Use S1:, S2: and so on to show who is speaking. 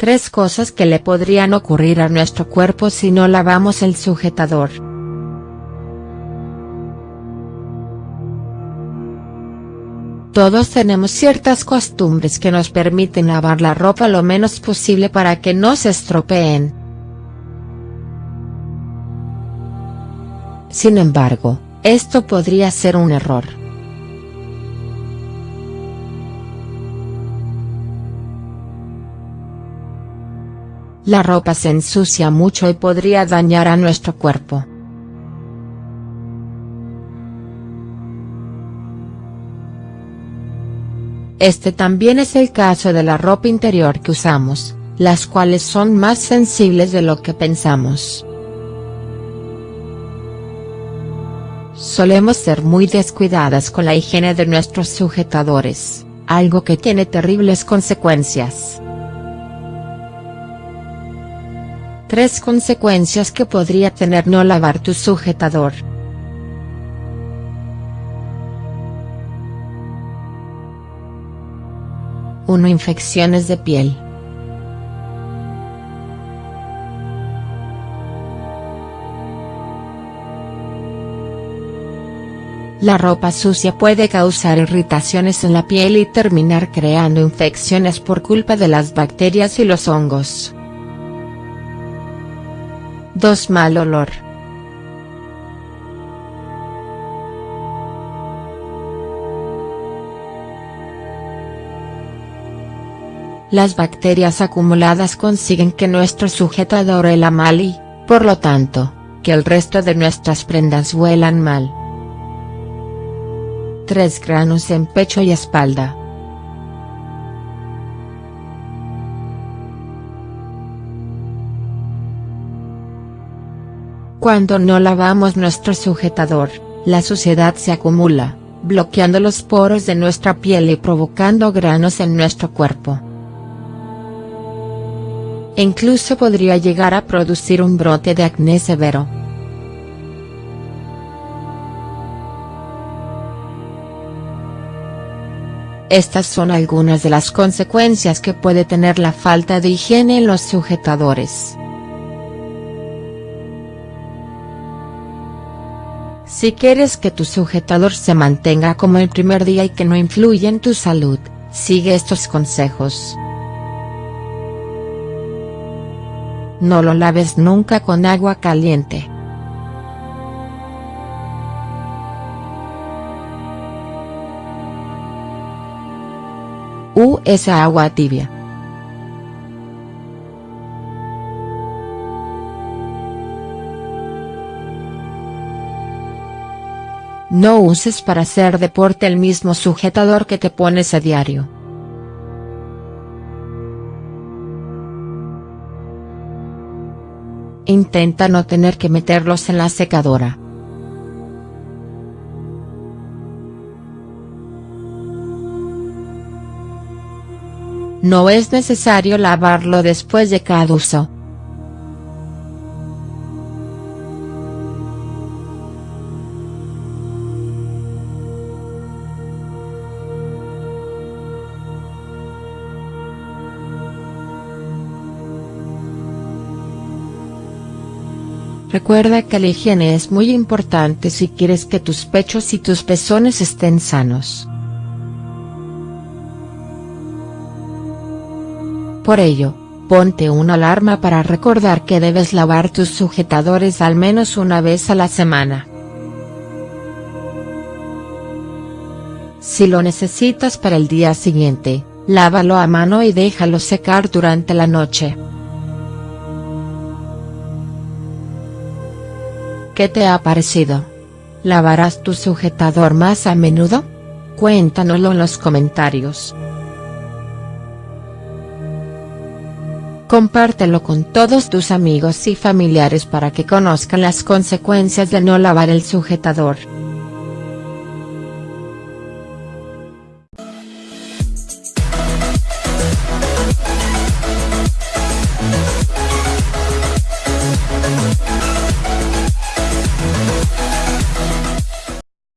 S1: Tres cosas que le podrían ocurrir a nuestro cuerpo si no lavamos el sujetador. Todos tenemos ciertas costumbres que nos permiten lavar la ropa lo menos posible para que no se estropeen. Sin embargo, esto podría ser un error. La ropa se ensucia mucho y podría dañar a nuestro cuerpo. Este también es el caso de la ropa interior que usamos, las cuales son más sensibles de lo que pensamos. Solemos ser muy descuidadas con la higiene de nuestros sujetadores, algo que tiene terribles consecuencias. Tres consecuencias que podría tener no lavar tu sujetador. 1. Infecciones de piel. La ropa sucia puede causar irritaciones en la piel y terminar creando infecciones por culpa de las bacterias y los hongos. 2. Mal olor. Las bacterias acumuladas consiguen que nuestro sujetador huela mal y, por lo tanto, que el resto de nuestras prendas huelan mal. 3 granos en pecho y espalda. Cuando no lavamos nuestro sujetador, la suciedad se acumula, bloqueando los poros de nuestra piel y provocando granos en nuestro cuerpo incluso podría llegar a producir un brote de acné severo. Estas son algunas de las consecuencias que puede tener la falta de higiene en los sujetadores. Si quieres que tu sujetador se mantenga como el primer día y que no influya en tu salud, sigue estos consejos. No lo laves nunca con agua caliente. Usa agua tibia. No uses para hacer deporte el mismo sujetador que te pones a diario. Intenta no tener que meterlos en la secadora. No es necesario lavarlo después de cada uso. Recuerda que la higiene es muy importante si quieres que tus pechos y tus pezones estén sanos. Por ello, ponte una alarma para recordar que debes lavar tus sujetadores al menos una vez a la semana. Si lo necesitas para el día siguiente, lávalo a mano y déjalo secar durante la noche. ¿Qué te ha parecido? ¿Lavarás tu sujetador más a menudo? Cuéntanoslo en los comentarios. Compártelo con todos tus amigos y familiares para que conozcan las consecuencias de no lavar el sujetador.